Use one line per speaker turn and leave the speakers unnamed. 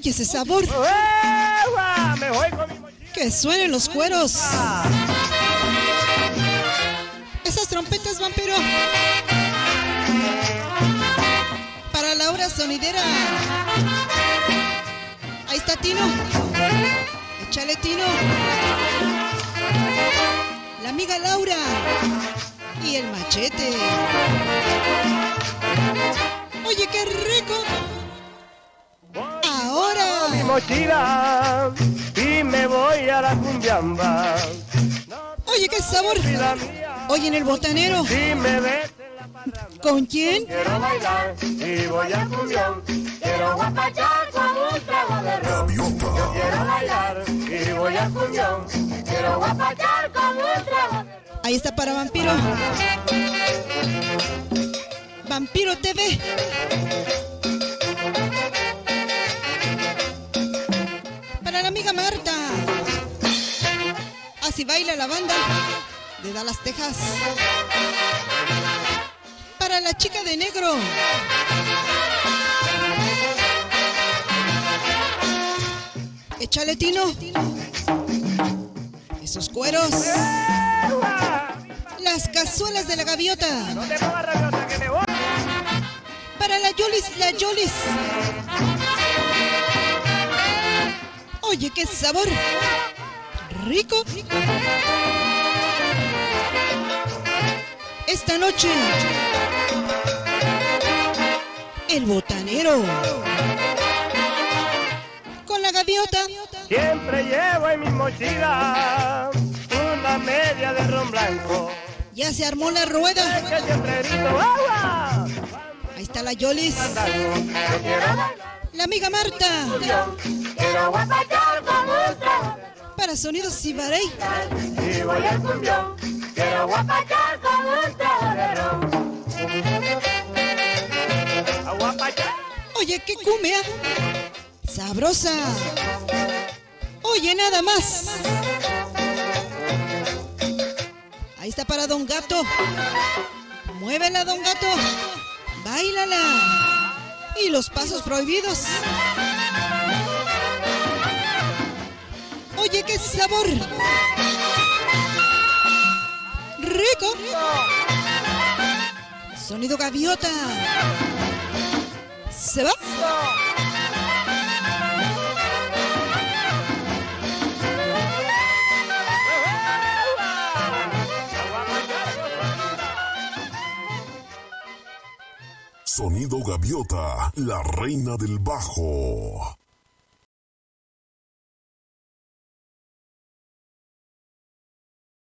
Oye ese sabor.
Me voy con mi mochila.
Que suenen los cueros. Esas trompetas, vampiro. Para Laura Sonidera. Ahí está Tino. Échale Tino. La amiga Laura. Y el machete. Oye, qué rico.
Mochila y me voy a la cumbiamba.
Oye, qué sabor. Oye, en el botanero. ¿Con quién?
quiero bailar y voy a cumbión. Quiero guapachar con un trago de ron. Yo quiero bailar y voy a cumbión. Quiero guapachar con un trago de ron.
Ahí está para Vampiro. Vampiro TV. Amiga Marta. Así baila la banda de Dallas, Texas. Para la chica de negro. Échale Tino. Esos cueros. Las cazuelas de la gaviota. Para la Yolis, la Yolis. Oye, qué sabor. Rico. Esta noche. El botanero. Con la gaviota.
Siempre llevo en mi mochila una media de ron blanco.
Ya se armó la rueda. Ahí está la Yolis. La amiga Marta. Para sonidos Cibarey.
Y voy al cumbión, quiero guapachar con un trago de ron. A guapachar.
Oye, qué cumbia. Sabrosa. Oye, nada más. Ahí está para Don Gato. Muévela, Don Gato. Báilala. Y los pasos prohibidos. Qué sabor. Rico. Sonido gaviota. ¿Se va?
Sonido Gaviota, la reina del bajo.